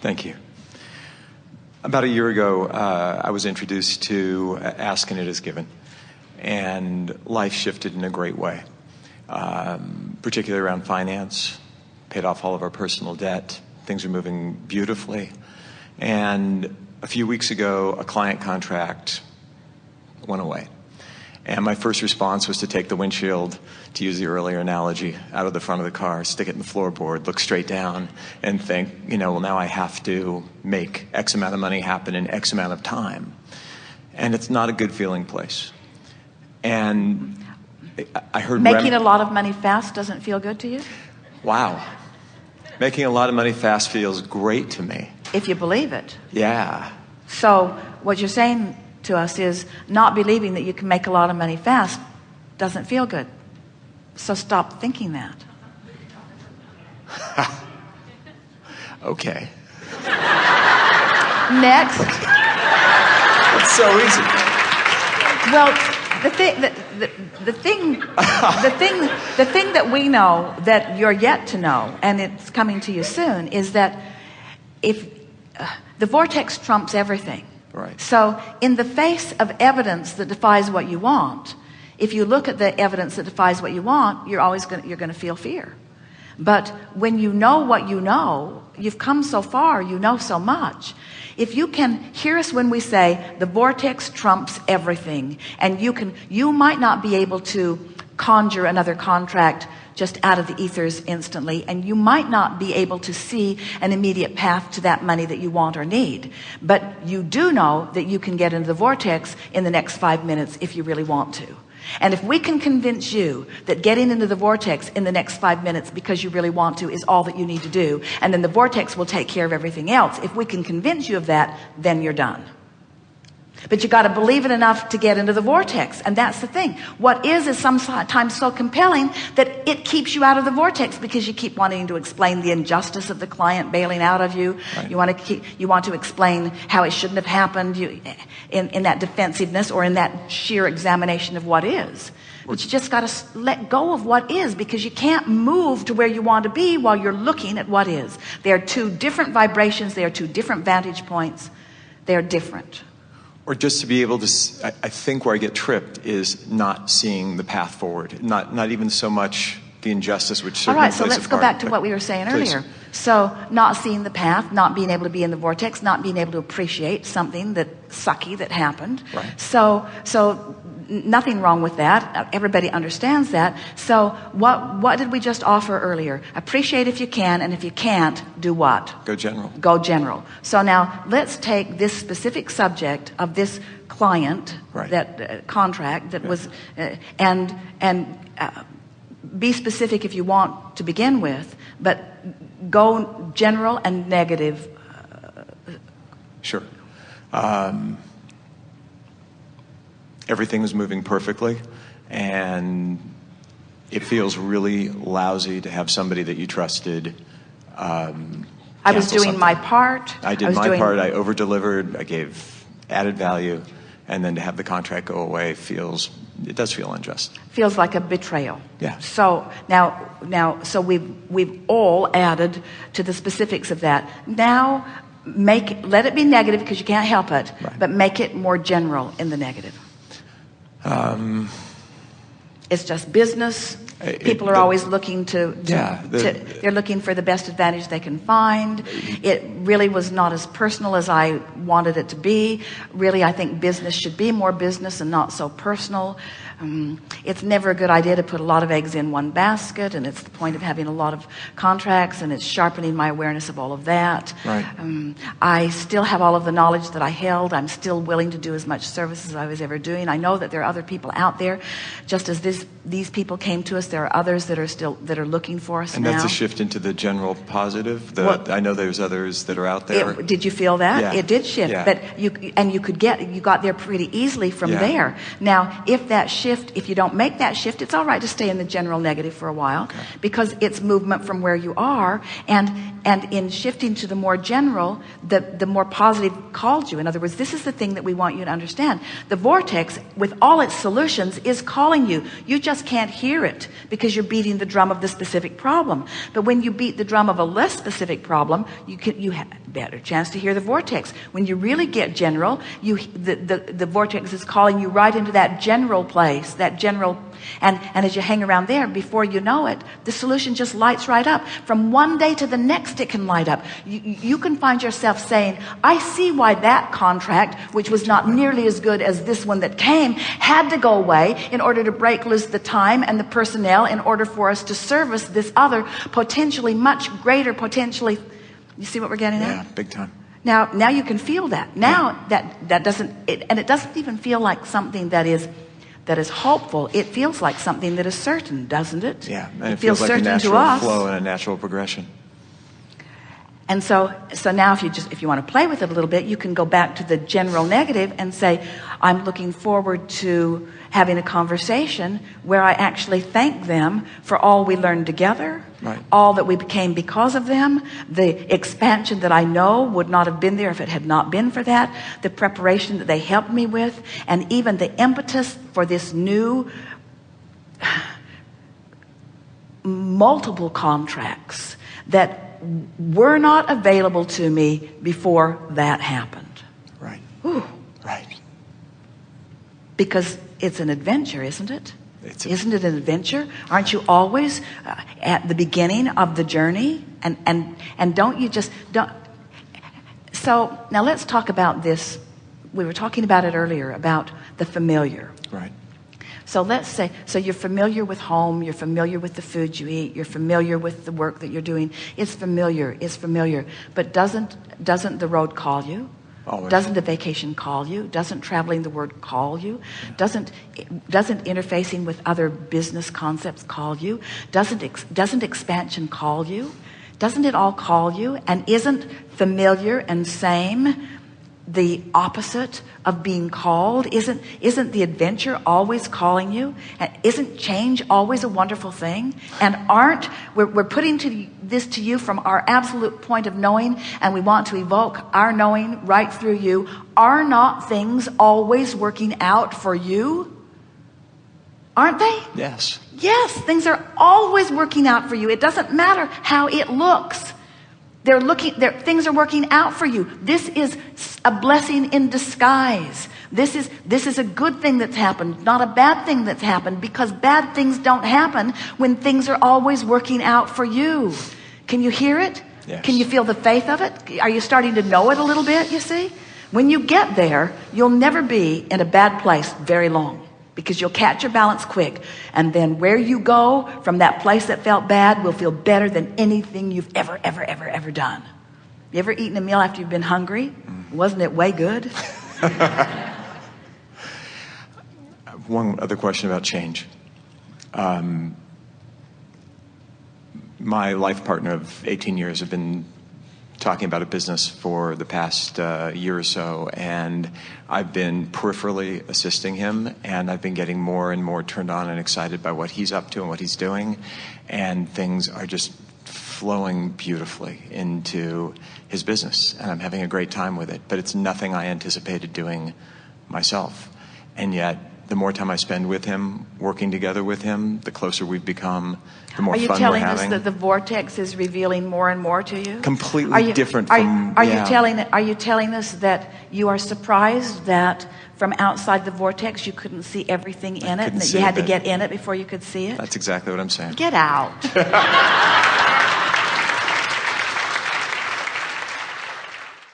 Thank you. About a year ago, uh, I was introduced to Ask and It Is Given, and life shifted in a great way, um, particularly around finance. Paid off all of our personal debt. Things are moving beautifully. And a few weeks ago, a client contract went away. And my first response was to take the windshield, to use the earlier analogy, out of the front of the car, stick it in the floorboard, look straight down, and think, you know, well, now I have to make X amount of money happen in X amount of time. And it's not a good feeling place. And I heard making a lot of money fast doesn't feel good to you. Wow, making a lot of money fast feels great to me. If you believe it. Yeah. So what you're saying to us is not believing that you can make a lot of money fast doesn't feel good. So stop thinking that. okay. Next. It's so easy. Well, the thing, the, the, the thing, the thing, the thing that we know that you're yet to know, and it's coming to you soon, is that if uh, the vortex trumps everything, Right. So in the face of evidence that defies what you want, if you look at the evidence that defies what you want, you're always going you're going to feel fear. But when you know what you know, you've come so far, you know so much. If you can hear us when we say the vortex trumps everything and you can, you might not be able to conjure another contract just out of the ethers instantly and you might not be able to see an immediate path to that money that you want or need. But you do know that you can get into the vortex in the next five minutes if you really want to. And if we can convince you that getting into the vortex in the next five minutes because you really want to is all that you need to do and then the vortex will take care of everything else if we can convince you of that then you're done but you got to believe it enough to get into the vortex and that's the thing. What is is sometimes so compelling that it keeps you out of the vortex because you keep wanting to explain the injustice of the client bailing out of you. Right. you want to keep you want to explain how it shouldn't have happened you in, in that defensiveness or in that sheer examination of what is. But you just got to let go of what is because you can't move to where you want to be while you're looking at what is. They are two different vibrations. They are two different vantage points. They are different or just to be able to I, think where I get tripped is not seeing the path forward not not even so much the injustice which all right so let's go back to what we were saying please. earlier so not seeing the path not being able to be in the vortex not being able to appreciate something that sucky that happened right. so so nothing wrong with that. Everybody understands that. So what what did we just offer earlier? Appreciate if you can and if you can't do what? Go general. Go general. So now let's take this specific subject of this client right. that uh, contract that yeah. was uh, and and uh, be specific if you want to begin with but go general and negative sure. Um, everything was moving perfectly and it feels really lousy to have somebody that you trusted um, I was doing something. my part. I did I my doing... part. I over delivered I gave added value. And then to have the contract go away feels it does feel unjust. Feels like a betrayal. Yeah. So now now so we've we've all added to the specifics of that. Now make let it be negative because you can't help it right. but make it more general in the negative um, it's just business. It, People are the, always looking to, to, yeah, the, to, they're looking for the best advantage they can find. It really was not as personal as I wanted it to be. Really, I think business should be more business and not so personal. Um, it's never a good idea to put a lot of eggs in one basket and it's the point of having a lot of contracts and it's sharpening my awareness of all of that right. um, I still have all of the knowledge that I held I'm still willing to do as much service as I was ever doing I know that there are other people out there just as this these people came to us there are others that are still that are looking for us and now. that's a shift into the general positive the, well, I know there's others that are out there it, did you feel that yeah. it did shift yeah. but you and you could get you got there pretty easily from yeah. there now if that shift shift. If you don't make that shift it's all right to stay in the general negative for a while okay. because it's movement from where you are. And and in shifting to the more general the the more positive calls you. In other words this is the thing that we want you to understand. The vortex with all its solutions is calling you. You just can't hear it because you're beating the drum of the specific problem. But when you beat the drum of a less specific problem, you can you have a better chance to hear the vortex. When you really get general, you the, the, the vortex is calling you right into that general place, that general and, and as you hang around there, before you know it, the solution just lights right up. From one day to the next, it can light up. You, you can find yourself saying, I see why that contract, which was not nearly as good as this one that came, had to go away in order to break loose the time and the personnel in order for us to service this other potentially much greater, potentially. You see what we're getting Yeah, at? Yeah, big time. Now, now you can feel that. Now that, that doesn't, it, and it doesn't even feel like something that is, that is hopeful. It feels like something that is certain, doesn't it? Yeah, and it, it, feels, like a certain natural to us. flow and a natural progression. And so, so now if you just, if you want to play with it a little bit, you can go back to the general negative and say, I'm looking forward to having a conversation where I actually thank them for all we learned together, Right. all that we became because of them, the expansion that I know would not have been there if it had not been for that, the preparation that they helped me with, and even the impetus for this new multiple contracts that were not available to me before that happened. Right. Whew. Right. Because it's an adventure, isn't it? It's Isn't it an adventure? Aren't you always uh, at the beginning of the journey? And, and, and don't you just, don't. So now let's talk about this. We were talking about it earlier about the familiar. Right. So let's say, so you're familiar with home, you're familiar with the food you eat, you're familiar with the work that you're doing. It's familiar, it's familiar. But doesn't, doesn't the road call you? Always. Doesn't a vacation call you? Doesn't traveling the word call you? Doesn't, doesn't interfacing with other business concepts call you? Doesn't, ex, doesn't expansion call you? Doesn't it all call you? And isn't familiar and same the opposite of being called? Isn't, isn't the adventure always calling you? And isn't change always a wonderful thing? And aren't, we're, we're putting to this to you from our absolute point of knowing, and we want to evoke our knowing right through you. Are not things always working out for you? Aren't they? Yes. Yes, things are always working out for you. It doesn't matter how it looks. They're looking, they're, things are working out for you. This is a blessing in disguise. This is, this is a good thing that's happened, not a bad thing that's happened, because bad things don't happen when things are always working out for you. Can you hear it? Yes. Can you feel the faith of it? Are you starting to know it a little bit, you see? When you get there, you'll never be in a bad place very long because you'll catch your balance quick. And then where you go from that place that felt bad will feel better than anything you've ever, ever, ever, ever done. You ever eaten a meal after you've been hungry? Wasn't it way good? One other question about change. Um, my life partner of 18 years have been talking about a business for the past uh, year or so, and I've been peripherally assisting him, and I've been getting more and more turned on and excited by what he's up to and what he's doing, and things are just flowing beautifully into his business, and I'm having a great time with it. But it's nothing I anticipated doing myself, and yet. The more time I spend with him, working together with him, the closer we've become, the more fun we're having. Are you telling us that the vortex is revealing more and more to you? Completely Are you, different are, from- Are yeah. you telling? Are you telling us that you are surprised that from outside the vortex you couldn't see everything in it, and that you had to get in it before you could see it? That's exactly what I'm saying. Get out.